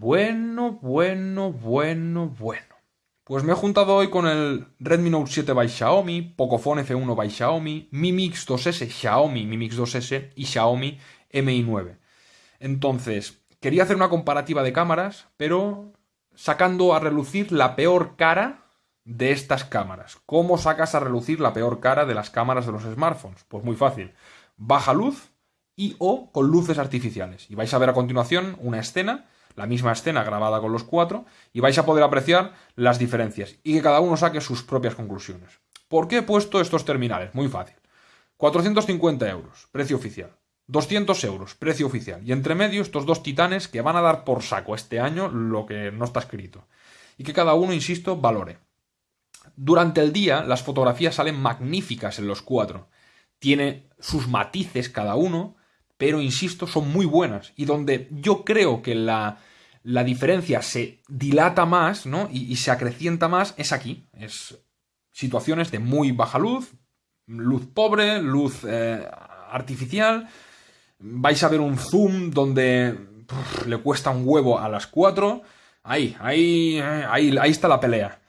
Bueno, bueno, bueno, bueno. Pues me he juntado hoy con el Redmi Note 7 by Xiaomi, Pocophone F1 by Xiaomi, Mi Mix 2S Xiaomi, Mi Mix 2S y Xiaomi Mi 9. Entonces, quería hacer una comparativa de cámaras, pero sacando a relucir la peor cara de estas cámaras. ¿Cómo sacas a relucir la peor cara de las cámaras de los smartphones? Pues muy fácil. Baja luz y o con luces artificiales. Y vais a ver a continuación una escena la misma escena grabada con los cuatro y vais a poder apreciar las diferencias y que cada uno saque sus propias conclusiones. ¿Por qué he puesto estos terminales? Muy fácil. 450 euros, precio oficial. 200 euros, precio oficial. Y entre medio estos dos titanes que van a dar por saco este año lo que no está escrito. Y que cada uno, insisto, valore. Durante el día las fotografías salen magníficas en los cuatro. Tiene sus matices cada uno, pero insisto, son muy buenas. Y donde yo creo que la, la diferencia se dilata más, ¿no? Y, se acrecienta más, es aquí. Es situaciones de muy baja luz, luz pobre, luz eh, artificial. Vais a ver un zoom donde le cuesta un huevo a las 4. Ahí, ahí, ahí, ahí está la pelea.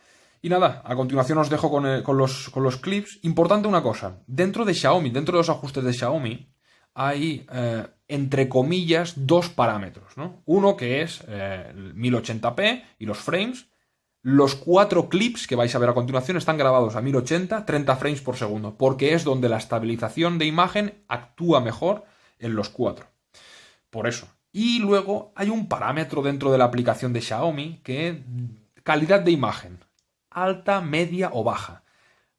Y nada, a continuación os dejo con, eh, con, los, con los clips. Importante una cosa, dentro de Xiaomi, dentro de los ajustes de Xiaomi, hay, eh, entre comillas, dos parámetros. ¿no? Uno que es 1080p eh, y los frames. Los cuatro clips que vais a ver a continuación están grabados a 1080, 30 frames por segundo, porque es donde la estabilización de imagen actúa mejor en los cuatro. Por eso. Y luego hay un parámetro dentro de la aplicación de Xiaomi que es calidad de imagen. Alta, media o baja.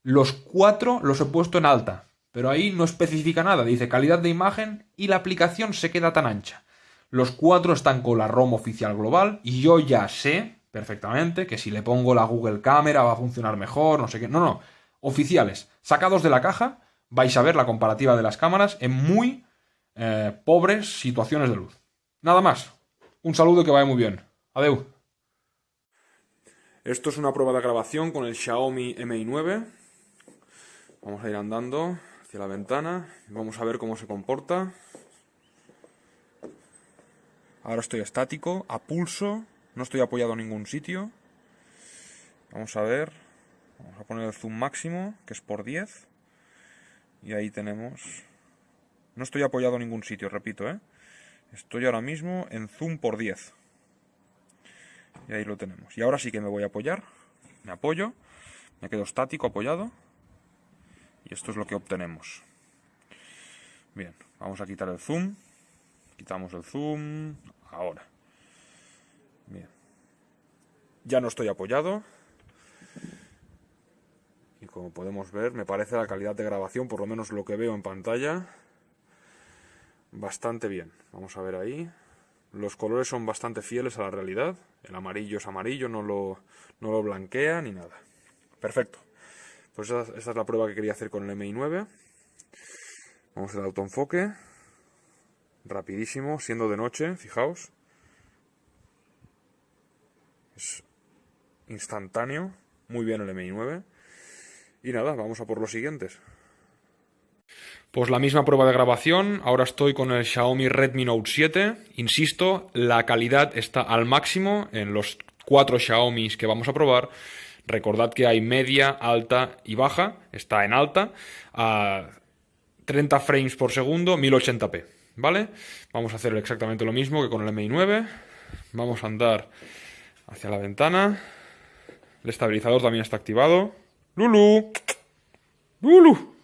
Los cuatro los he puesto en alta, pero ahí no especifica nada, dice calidad de imagen y la aplicación se queda tan ancha. Los cuatro están con la ROM oficial global y yo ya sé perfectamente que si le pongo la Google Cámara va a funcionar mejor, no sé qué. No, no, oficiales, sacados de la caja, vais a ver la comparativa de las cámaras en muy eh, pobres situaciones de luz. Nada más. Un saludo que vaya muy bien. Adeu. Esto es una prueba de grabación con el Xiaomi Mi 9. Vamos a ir andando hacia la ventana. Vamos a ver cómo se comporta. Ahora estoy estático, a pulso, no estoy apoyado en ningún sitio. Vamos a ver, vamos a poner el zoom máximo, que es por 10. Y ahí tenemos... No estoy apoyado en ningún sitio, repito, ¿eh? Estoy ahora mismo en zoom por 10. Y ahí lo tenemos. Y ahora sí que me voy a apoyar. Me apoyo, me quedo estático, apoyado. Y esto es lo que obtenemos. Bien, vamos a quitar el zoom. Quitamos el zoom. Ahora. Bien. Ya no estoy apoyado. Y como podemos ver, me parece la calidad de grabación, por lo menos lo que veo en pantalla, bastante bien. Vamos a ver ahí. Los colores son bastante fieles a la realidad. El amarillo es amarillo, no lo, no lo blanquea ni nada. Perfecto. Pues esta, es la prueba que quería hacer con el MI9. Vamos al autoenfoque. Rapidísimo, siendo de noche, fijaos. Es instantáneo. Muy bien el MI9. Y nada, vamos a por los siguientes. Pues la misma prueba de grabación, ahora estoy con el Xiaomi Redmi Note 7. Insisto, la calidad está al máximo en los cuatro Xiaomi que vamos a probar. Recordad que hay media, alta y baja. Está en alta a 30 frames por segundo, 1080p. ¿Vale? Vamos a hacer exactamente lo mismo que con el MI9. Vamos a andar hacia la ventana. El estabilizador también está activado. ¡Lulu! ¡Lulu!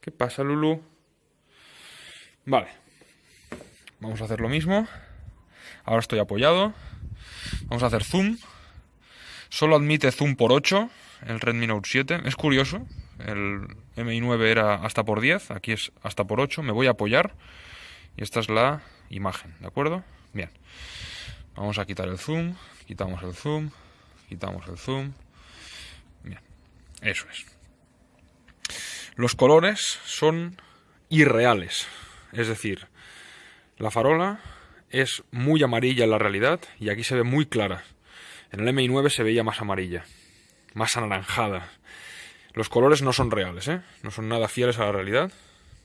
¿Qué pasa, Lulu? Vale. Vamos a hacer lo mismo. Ahora estoy apoyado. Vamos a hacer zoom. Solo admite zoom por 8 el Redmi Note 7. Es curioso, el MI9 era hasta por 10, aquí es hasta por 8. Me voy a apoyar y esta es la imagen, ¿de acuerdo? Bien. Vamos a quitar el zoom, quitamos el zoom, quitamos el zoom. Bien, eso es. Los colores son irreales, es decir, la farola es muy amarilla en la realidad y aquí se ve muy clara. En el MI9 se veía más amarilla, más anaranjada. Los colores no son reales, ¿eh? No son nada fieles a la realidad.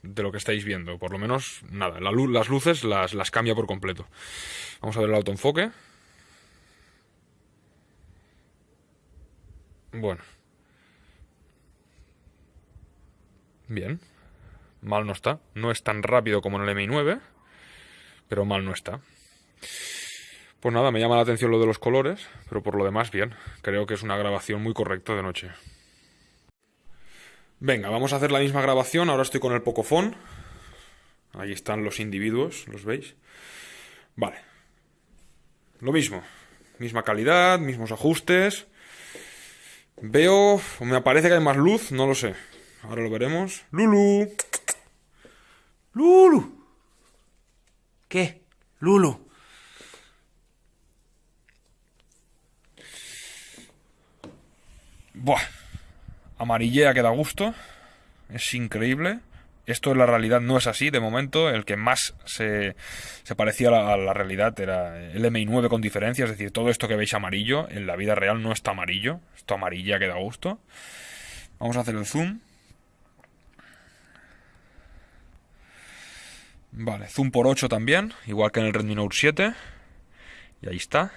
de lo que estáis viendo. Por lo menos, nada, la luz, las luces las, las cambia por completo. Vamos a ver el autoenfoque. Bueno. Bien. Mal no está. No es tan rápido como en el MI9, pero mal no está. Pues nada, me llama la atención lo de los colores, pero por lo demás bien. Creo que es una grabación muy correcta de noche. Venga, vamos a hacer la misma grabación. Ahora estoy con el Pocophone. Ahí están los individuos, ¿los veis? Vale. Lo mismo. Misma calidad, mismos ajustes. Veo... Me parece que hay más luz, no lo sé. Ahora lo veremos. Lulu. Lulu. ¿Qué? Lulu. Buah. Amarillea que da gusto. Es increíble. Esto en la realidad no es así, de momento. El que más se, se parecía a la, realidad era el MI9 con diferencia. Es decir, todo esto que veis amarillo, en la vida real no está amarillo. Esto amarilla que da gusto. Vamos a hacer el zoom. Vale, zoom por 8 también, igual que en el Redmi Note 7. Y ahí está.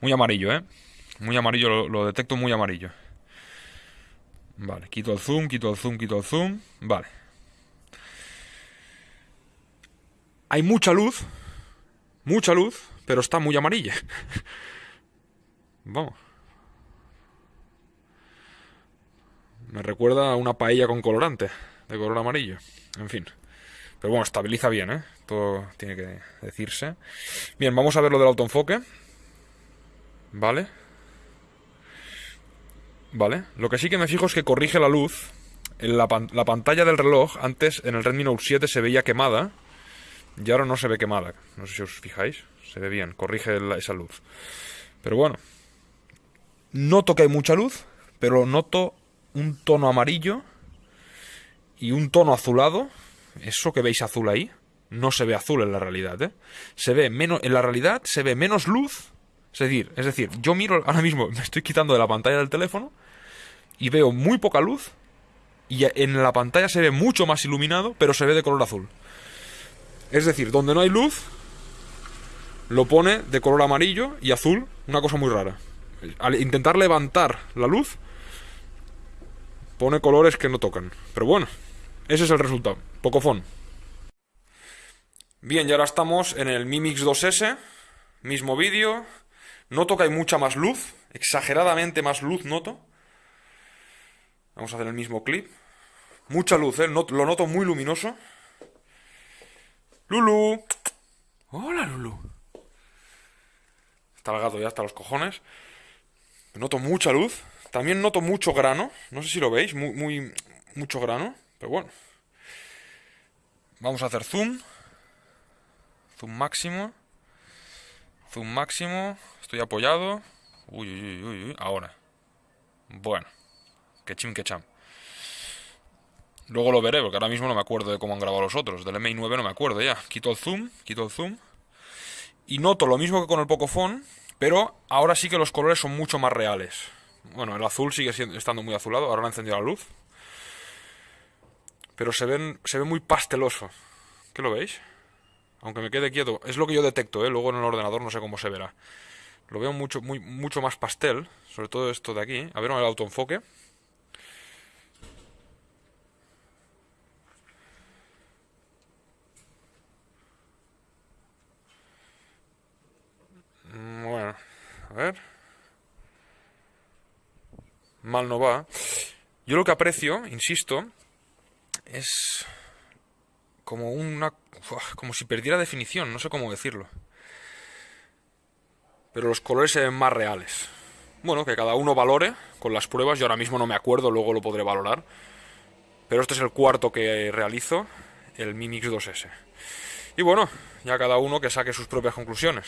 Muy amarillo, ¿eh? Muy amarillo, lo detecto muy amarillo. Vale, quito el zoom, quito el zoom, quito el zoom. Vale. Hay mucha luz. Mucha luz, pero está muy amarilla. Vamos. Me recuerda a una paella con colorante, de color amarillo. En fin. Pero bueno, estabiliza bien, ¿eh? Todo tiene que decirse. Bien, vamos a ver lo del autoenfoque. Vale. Vale. Lo que sí que me fijo es que corrige la luz. En la, pantalla del reloj, antes en el Redmi Note 7 se veía quemada. Y ahora no se ve quemada. No sé si os fijáis. Se ve bien. Corrige esa luz. Pero bueno. Noto que hay mucha luz. Pero noto un tono amarillo. Y un tono azulado. Eso que veis azul ahí. No se ve azul en la realidad, ¿eh? Se ve menos... En la realidad se ve menos luz es decir, es decir, yo miro ahora mismo, me estoy quitando de la pantalla del teléfono y veo muy poca luz y en la pantalla se ve mucho más iluminado, pero se ve de color azul. Es decir, donde no hay luz, lo pone de color amarillo y azul, una cosa muy rara. Al intentar levantar la luz, pone colores que no tocan. Pero bueno, ese es el resultado. Pocofón. Bien, y ahora estamos en el Mi Mix 2S, mismo vídeo, Noto que hay mucha más luz, exageradamente más luz noto. Vamos a hacer el mismo clip. Mucha luz, ¿eh? lo noto muy luminoso. Lulu. Hola, Lulu. Está el ya hasta los cojones. Noto mucha luz. También noto mucho grano. No sé si lo veis. Muy, muy, mucho grano. Pero bueno. Vamos a hacer zoom. Zoom máximo. Zoom máximo. Estoy apoyado. Uy, uy, uy, uy. Ahora. Bueno. Que chim, que cham. Luego lo veré, porque ahora mismo no me acuerdo de cómo han grabado los otros. Del MI9 no me acuerdo ya. Quito el zoom, quito el zoom. Y noto lo mismo que con el Pocophone, pero ahora sí que los colores son mucho más reales. Bueno, el azul sigue siendo, estando muy azulado, ahora no ha encendido la luz. Pero se, ven, se ve muy pasteloso. ¿Qué lo veis? Aunque me quede quieto. Es lo que yo detecto, ¿eh? Luego en el ordenador no sé cómo se verá. Lo veo mucho, muy, mucho más pastel. Sobre todo esto de aquí. A ver el autoenfoque. Mm, bueno, a ver. Mal no va. Yo lo que aprecio, insisto, es como una... como si perdiera definición, no sé cómo decirlo. Pero los colores se ven más reales. Bueno, que cada uno valore con las pruebas. Yo ahora mismo no me acuerdo, luego lo podré valorar. Pero este es el cuarto que realizo, el Mi Mix 2S. Y bueno, ya cada uno que saque sus propias conclusiones.